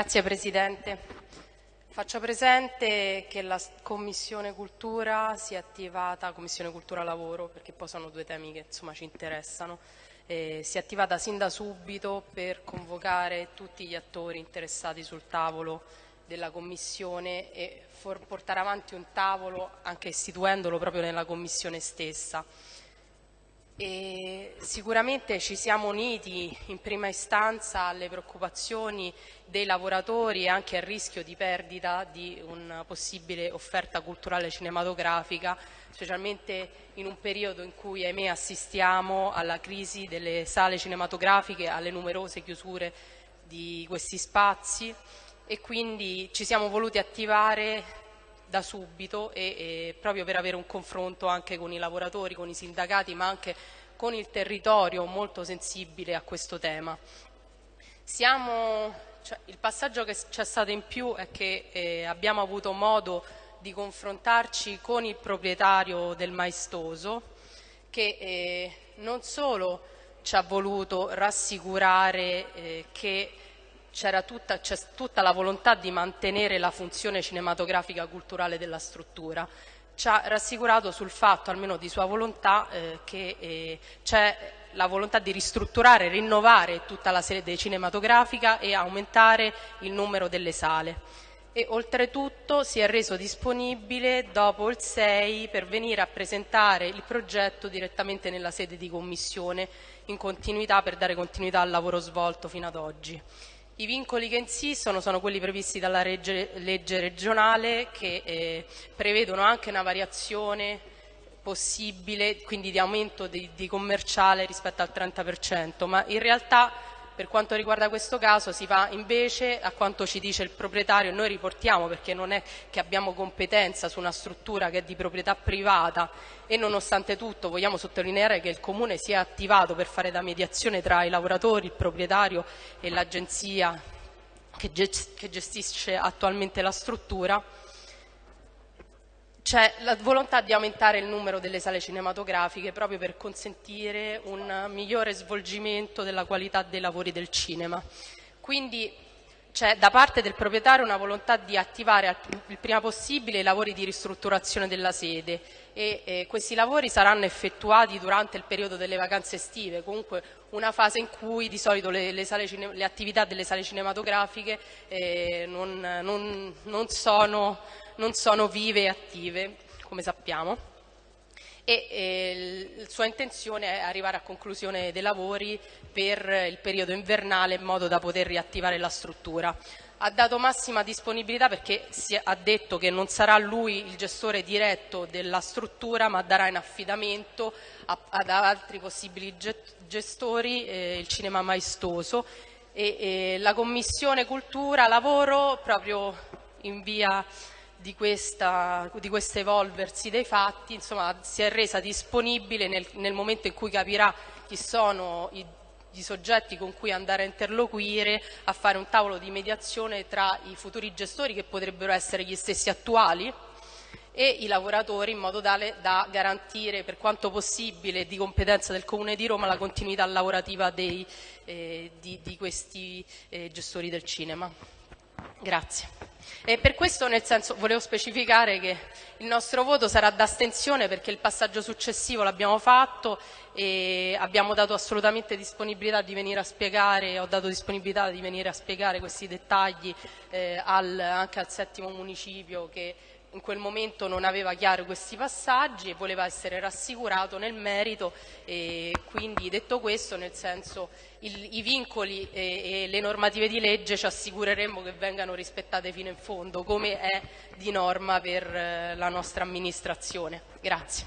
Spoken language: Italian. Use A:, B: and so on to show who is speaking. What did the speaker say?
A: Grazie Presidente. Faccio presente che la Commissione Cultura si è attivata, Commissione Cultura Lavoro, perché poi sono due temi che insomma, ci interessano, eh, si è attivata sin da subito per convocare tutti gli attori interessati sul tavolo della Commissione e portare avanti un tavolo anche istituendolo proprio nella Commissione stessa. E sicuramente ci siamo uniti in prima istanza alle preoccupazioni dei lavoratori e anche al rischio di perdita di una possibile offerta culturale cinematografica, specialmente in un periodo in cui ahimè assistiamo alla crisi delle sale cinematografiche, alle numerose chiusure di questi spazi. E quindi ci siamo voluti attivare da subito e, e, proprio per avere un confronto anche con i lavoratori, con i sindacati, ma anche con il territorio molto sensibile a questo tema. Siamo, cioè, il passaggio che c'è stato in più è che eh, abbiamo avuto modo di confrontarci con il proprietario del maestoso che eh, non solo ci ha voluto rassicurare eh, che c'era tutta, tutta, la volontà di mantenere la funzione cinematografica culturale della struttura. Ci ha rassicurato sul fatto, almeno di sua volontà, eh, che eh, c'è la volontà di ristrutturare, rinnovare tutta la sede cinematografica e aumentare il numero delle sale. E oltretutto si è reso disponibile dopo il 6 per venire a presentare il progetto direttamente nella sede di commissione in continuità per dare continuità al lavoro svolto fino ad oggi. I vincoli che insistono sono quelli previsti dalla legge, legge regionale che eh, prevedono anche una variazione possibile, quindi di aumento di, di commerciale rispetto al 30%, ma in realtà per quanto riguarda questo caso si va invece a quanto ci dice il proprietario, noi riportiamo perché non è che abbiamo competenza su una struttura che è di proprietà privata e nonostante tutto vogliamo sottolineare che il Comune si è attivato per fare da mediazione tra i lavoratori, il proprietario e l'agenzia che gestisce attualmente la struttura c'è la volontà di aumentare il numero delle sale cinematografiche proprio per consentire un migliore svolgimento della qualità dei lavori del cinema. Quindi c'è da parte del proprietario una volontà di attivare il prima possibile i lavori di ristrutturazione della sede e eh, questi lavori saranno effettuati durante il periodo delle vacanze estive, comunque una fase in cui di solito le, le, le attività delle sale cinematografiche eh, non, non, non sono non sono vive e attive, come sappiamo, e eh, la sua intenzione è arrivare a conclusione dei lavori per il periodo invernale in modo da poter riattivare la struttura. Ha dato massima disponibilità perché ha detto che non sarà lui il gestore diretto della struttura ma darà in affidamento ad altri possibili gestori eh, il cinema maestoso e, e la Commissione Cultura Lavoro proprio in via di, questa, di questo evolversi dei fatti, insomma, si è resa disponibile nel, nel momento in cui capirà chi sono i, i soggetti con cui andare a interloquire, a fare un tavolo di mediazione tra i futuri gestori che potrebbero essere gli stessi attuali e i lavoratori in modo tale da garantire per quanto possibile di competenza del Comune di Roma la continuità lavorativa dei, eh, di, di, questi eh, gestori del cinema. Grazie. E per questo nel senso volevo specificare che il nostro voto sarà d'astensione perché il passaggio successivo l'abbiamo fatto e abbiamo dato assolutamente disponibilità di venire a spiegare, ho dato disponibilità di venire a spiegare questi dettagli eh, al, anche al settimo municipio che in quel momento non aveva chiaro questi passaggi e voleva essere rassicurato nel merito e quindi detto questo nel senso il, i vincoli e, e, le normative di legge ci assicureremo che vengano rispettate fino in fondo come è di norma per eh, la nostra amministrazione. Grazie.